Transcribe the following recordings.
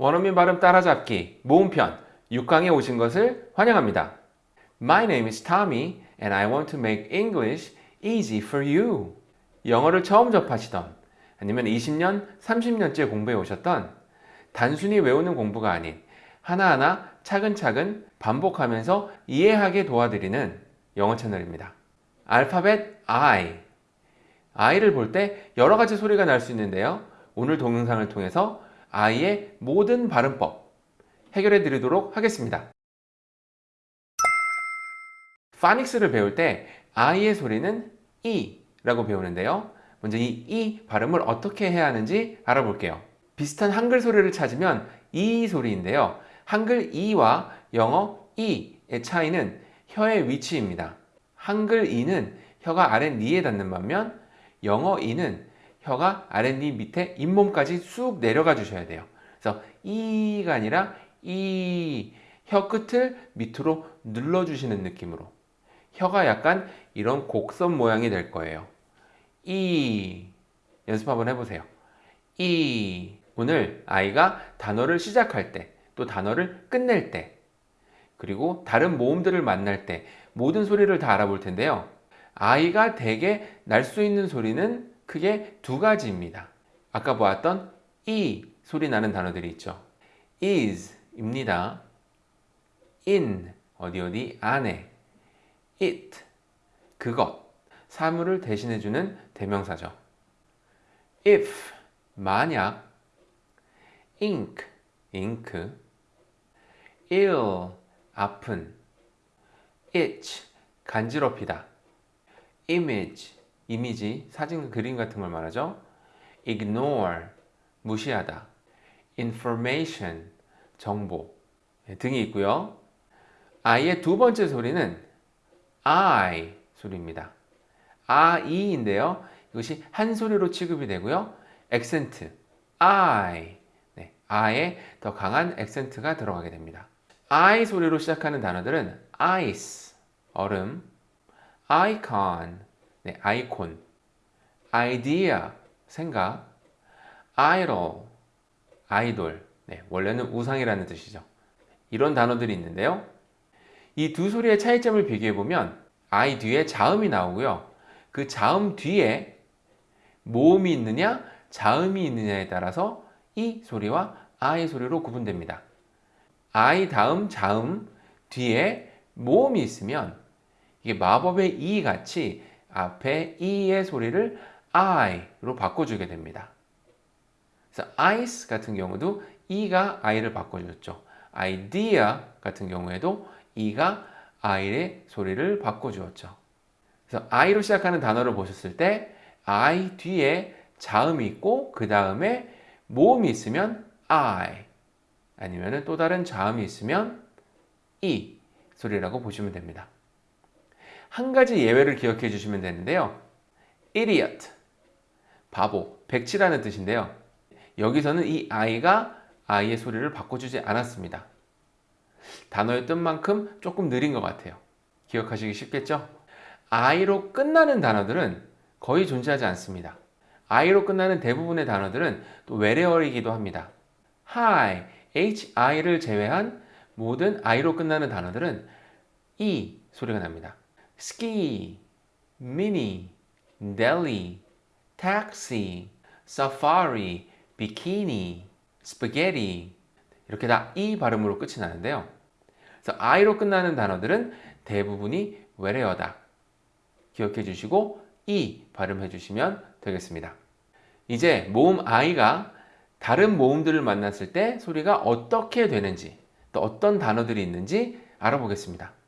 원어민 발음 따라잡기 모음편 6강에 오신 것을 환영합니다. My name is Tommy and I want to make English easy for you. 영어를 처음 접하시던 아니면 20년, 30년째 공부해 오셨던 단순히 외우는 공부가 아닌 하나하나 차근차근 반복하면서 이해하게 도와드리는 영어 채널입니다. 알파벳 I I를 볼 때 여러 가지 소리가 날 수 있는데요. 오늘 동영상을 통해서 I의 모든 발음법 해결해 드리도록 하겠습니다. 파닉스를 배울 때 I의 소리는 E 라고 배우는데요. 먼저 이 E 발음을 어떻게 해야 하는지 알아볼게요. 비슷한 한글 소리를 찾으면 E 소리인데요. 한글 E와 영어 E의 차이는 혀의 위치입니다. 한글 E는 혀가 아랫 니에 닿는 반면 영어 E는 혀가 아랫니 밑에 잇몸까지 쑥 내려가 주셔야 돼요. 그래서 E가 아니라 E 혀 끝을 밑으로 눌러 주시는 느낌으로 혀가 약간 이런 곡선 모양이 될 거예요. E 연습 한번 해보세요. E 오늘 아이가 단어를 시작할 때 또 단어를 끝낼 때 그리고 다른 모음들을 만날 때 모든 소리를 다 알아볼 텐데요. 아이가 대개 날 수 있는 소리는 크게 두 가지입니다. 아까 보았던 E 소리 나는 단어들이 있죠. is 입니다. in 어디 어디 안에 it 그것 사물을 대신해주는 대명사죠. if 만약 ink 잉크 ill 아픈 itch 간지럽히다 image 이미지 사진 그림 같은 걸 말하죠. ignore 무시하다 information 정보 등이 있고요. I의 두 번째 소리는 I 소리입니다. I인데요. 이것이 한 소리로 취급이 되고요. 액센트 I 네, I에 더 강한 액센트가 들어가게 됩니다. I 소리로 시작하는 단어들은 ice 얼음, icon 네, 아이콘, idea 생각, idol 아이돌 네, 원래는 우상이라는 뜻이죠. 이런 단어들이 있는데요. 이 두 소리의 차이점을 비교해 보면 I 뒤에 자음이 나오고요. 그 자음 뒤에 모음이 있느냐 자음이 있느냐에 따라서 이 소리와 아의 소리로 구분됩니다. I 다음 자음 뒤에 모음이 있으면 이게 마법의 이 같이 앞에 이의 소리를 I로 바꿔주게 됩니다. 그래서 ice 같은 경우도 이가 I를 바꿔줬죠. idea 같은 경우에도 이가 I의 소리를 바꿔주었죠. 그래서 I로 시작하는 단어를 보셨을 때 I 뒤에 자음이 있고 그 다음에 모음이 있으면 I 아니면 또 다른 자음이 있으면 E 소리라고 보시면 됩니다. 한 가지 예외를 기억해 주시면 되는데요. idiot 바보, 백치라는 뜻인데요. 여기서는 이 I가 I의 소리를 바꿔주지 않았습니다. 단어의 뜻만큼 조금 느린 것 같아요. 기억하시기 쉽겠죠? I로 끝나는 단어들은 거의 존재하지 않습니다. I로 끝나는 대부분의 단어들은 또 외래어이기도 합니다. Hi, HI를 제외한 모든 I로 끝나는 단어들은 E 소리가 납니다. Ski, Mini, Deli, Taxi, Safari, Bikini, Spaghetti 이렇게 다 E 발음으로 끝이 나는데요. 그래서 I로 끝나는 단어들은 대부분이 외래어다. 기억해 주시고 E 발음해 주시면 되겠습니다. 이제 모음 I가 다른 모음들을 만났을 때 소리가 어떻게 되는지 또 어떤 단어들이 있는지 알아보겠습니다.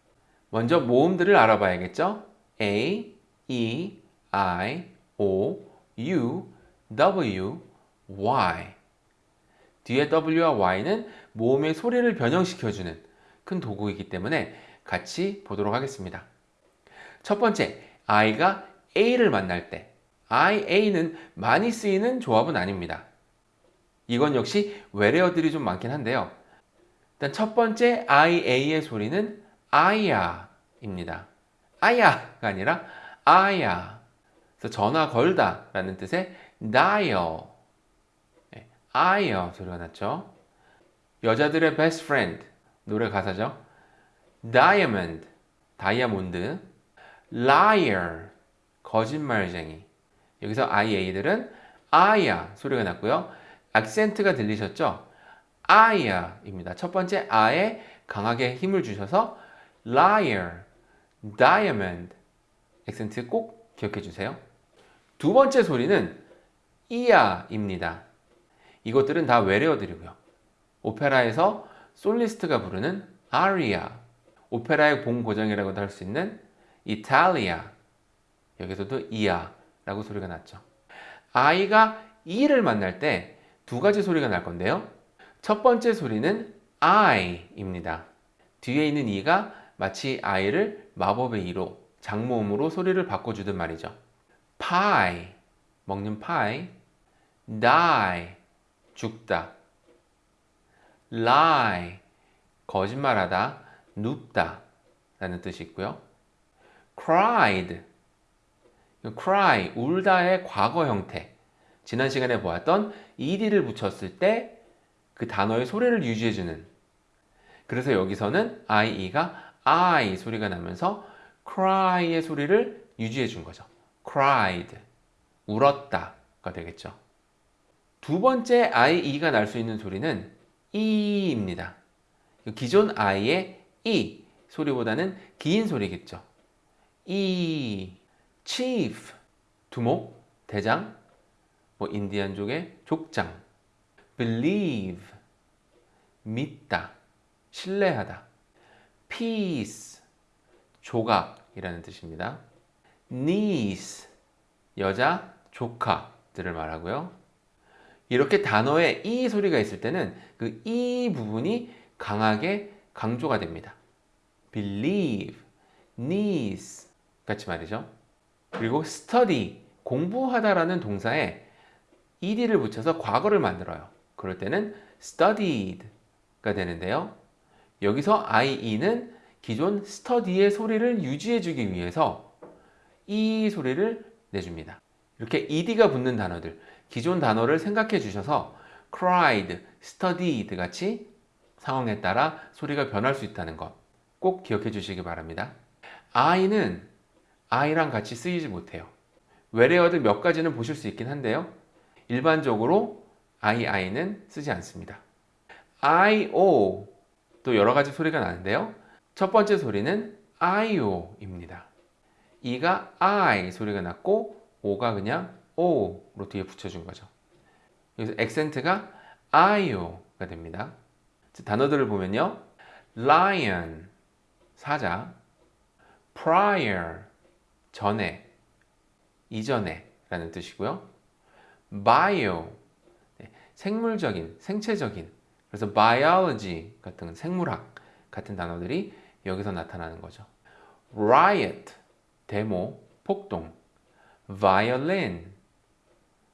먼저 모음들을 알아봐야겠죠? A, E, I, O, U, W, Y 뒤에 W와 Y는 모음의 소리를 변형시켜주는 큰 도구이기 때문에 같이 보도록 하겠습니다. 첫 번째, I가 A를 만날 때 I, A는 많이 쓰이는 조합은 아닙니다. 이건 역시 외래어들이 좀 많긴 한데요. 일단 첫 번째 I, A의 소리는 아야입니다. 아야가 아니라 아야. 그래서 전화 걸다 라는 뜻의 dial. 아야 소리가 났죠. 여자들의 best friend 노래 가사죠. diamond 다이아몬드 liar 거짓말쟁이 여기서 IA들은 아야 소리가 났고요. 악센트가 들리셨죠? 아야입니다. 첫 번째 아에 강하게 힘을 주셔서 liar, diamond 액센트 꼭 기억해 주세요. 두 번째 소리는 이야입니다. 이것들은 다 외래어들이고요. 오페라에서 솔리스트가 부르는 아리아, 오페라의 봉고정이라고도 할 수 있는 이탈리아, 여기서도 이야 라고 소리가 났죠. 아이가 이를 만날 때 두 가지 소리가 날 건데요. 첫 번째 소리는 I입니다. 뒤에 있는 이가 마치 아이를 마법의 이로 장모음으로 소리를 바꿔주듯 말이죠. pie, 먹는 파이, die, 죽다, lie, 거짓말하다, 눕다 라는 뜻이 있고요. cried, cry, 울다의 과거 형태. 지난 시간에 보았던 ed를 붙였을 때 그 단어의 소리를 유지해주는 그래서 여기서는 IE가 I 소리가 나면서 cry의 소리를 유지해 준 거죠. cried, 울었다가 되겠죠. 두 번째 IE가 날 수 있는 소리는 E입니다. 기존 I의 E 소리보다는 긴 소리겠죠. E, chief, 두목, 대장, 뭐 인디안족의 족장, believe, 믿다, 신뢰하다, peace, 조각이라는 뜻입니다. niece, 여자, 조카들을 말하고요. 이렇게 단어에 이 소리가 있을 때는 그 이 부분이 강하게 강조가 됩니다. believe, niece 같이 말이죠. 그리고 study, 공부하다라는 동사에 ed를 붙여서 과거를 만들어요. 그럴 때는 studied가 되는데요. 여기서 IE는 기존 study의 소리를 유지해주기 위해서 이 소리를 내줍니다. 이렇게 ed가 붙는 단어들, 기존 단어를 생각해 주셔서 cried, studied 같이 상황에 따라 소리가 변할 수 있다는 것 꼭 기억해 주시기 바랍니다. I는 I랑 같이 쓰이지 못해요. 외래어들 몇 가지는 보실 수 있긴 한데요. 일반적으로 II는 쓰지 않습니다. IO 또 여러 가지 소리가 나는데요. 첫 번째 소리는 IO입니다. E가 I 소리가 났고 O가 그냥 O로 뒤에 붙여준 거죠. 여기서 액센트가 IO가 됩니다. 단어들을 보면요. lion, 사자, prior, 전에, 이전에 라는 뜻이고요. bio, 생물적인, 생체적인 그래서 biology 같은 생물학 같은 단어들이 여기서 나타나는 거죠. riot, 데모, 폭동, violin,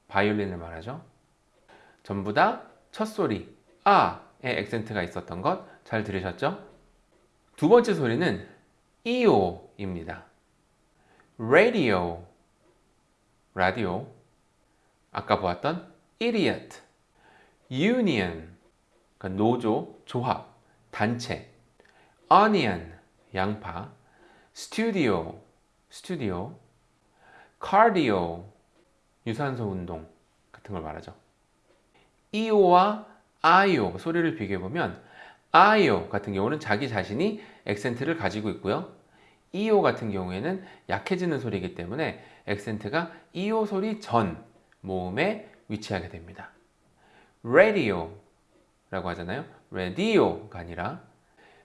바이올린을 말하죠. 전부 다 첫소리, 아의 액센트가 있었던 것 잘 들으셨죠? 두 번째 소리는 eo입니다. radio, 라디오, 아까 보았던 idiot, union, 그러니까 노조, 조합, 단체, onion, 양파, studio, 스튜디오, cardio, 유산소 운동 같은 걸 말하죠. EO와 IO 소리를 비교해 보면 IO 같은 경우는 자기 자신이 액센트를 가지고 있고요. EO 같은 경우에는 약해지는 소리이기 때문에 액센트가 EO 소리 전 모음에 위치하게 됩니다. radio 라고 하잖아요. radio가 아니라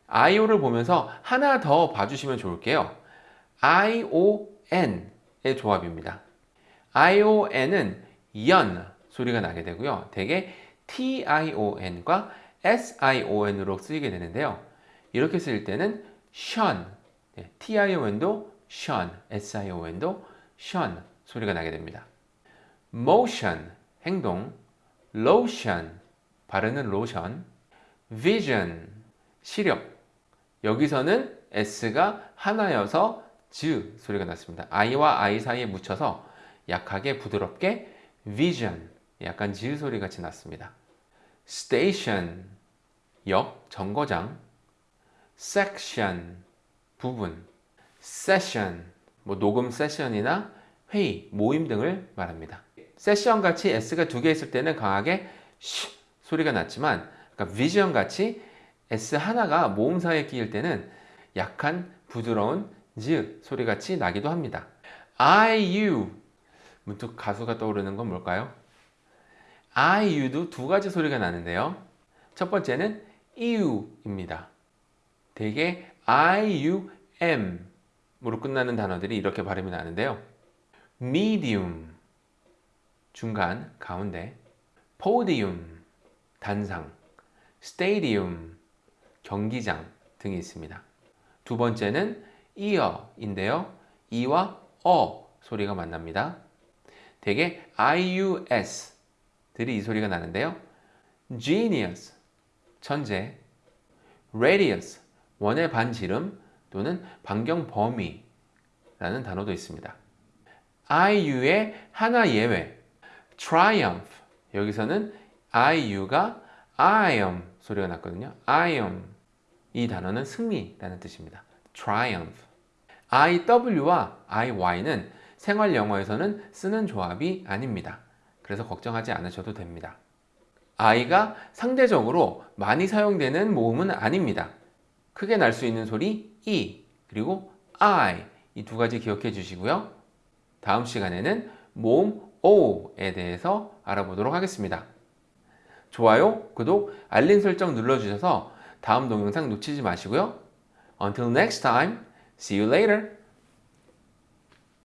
IO를 보면서 하나 더 봐주시면 좋을게요. ION의 조합입니다. ION은 연 소리가 나게 되고요. 대개 TION과 SION으로 쓰이게 되는데요. 이렇게 쓸 때는 션, 네, TION도 션, SION도 션 소리가 나게 됩니다. motion, 행동, lotion, 바르는 로션, vision, 시력. 여기서는 S가 하나여서 즈 소리가 났습니다. I와 I 사이에 묻혀서 약하게 부드럽게 vision, 약간 즈 소리 같이 났습니다. station, 역, 정거장 section, 부분 session, 뭐 녹음 세션이나 회의, 모임 등을 말합니다. 세션 같이 S가 두 개 있을 때는 강하게 쉬 소리가 났지만 그러니까 vision 같이 S 하나가 모음 사이에 끼일 때는 약한 부드러운 즈 소리 같이 나기도 합니다. IU 문득 가수가 떠오르는 건 뭘까요? IU도 두 가지 소리가 나는데요. 첫 번째는 EU입니다. 대개 IUM으로 끝나는 단어들이 이렇게 발음이 나는데요. medium 중간, 가운데 podium 단상 stadium 경기장 등이 있습니다. 두 번째는 ear인데요. e와 어 소리가 만납니다. 대개 ius 들이 이 소리가 나는데요. genius 천재 radius 원의 반지름 또는 반경 범위라는 단어도 있습니다. IU의 하나 예외 triumph 여기서는 IU가 I am 소리가 났거든요. I am 이 단어는 승리라는 뜻입니다. triumph IW와 IY는 생활 영어에서는 쓰는 조합이 아닙니다. 그래서 걱정하지 않으셔도 됩니다. I가 상대적으로 많이 사용되는 모음은 아닙니다. 크게 날 수 있는 소리 E 그리고 I 이 두 가지 기억해 주시고요. 다음 시간에는 모음 O에 대해서 알아보도록 하겠습니다. 좋아요, 구독, 알림 설정 눌러주셔서 다음 동영상 놓치지 마시고요. Until next time, see you later.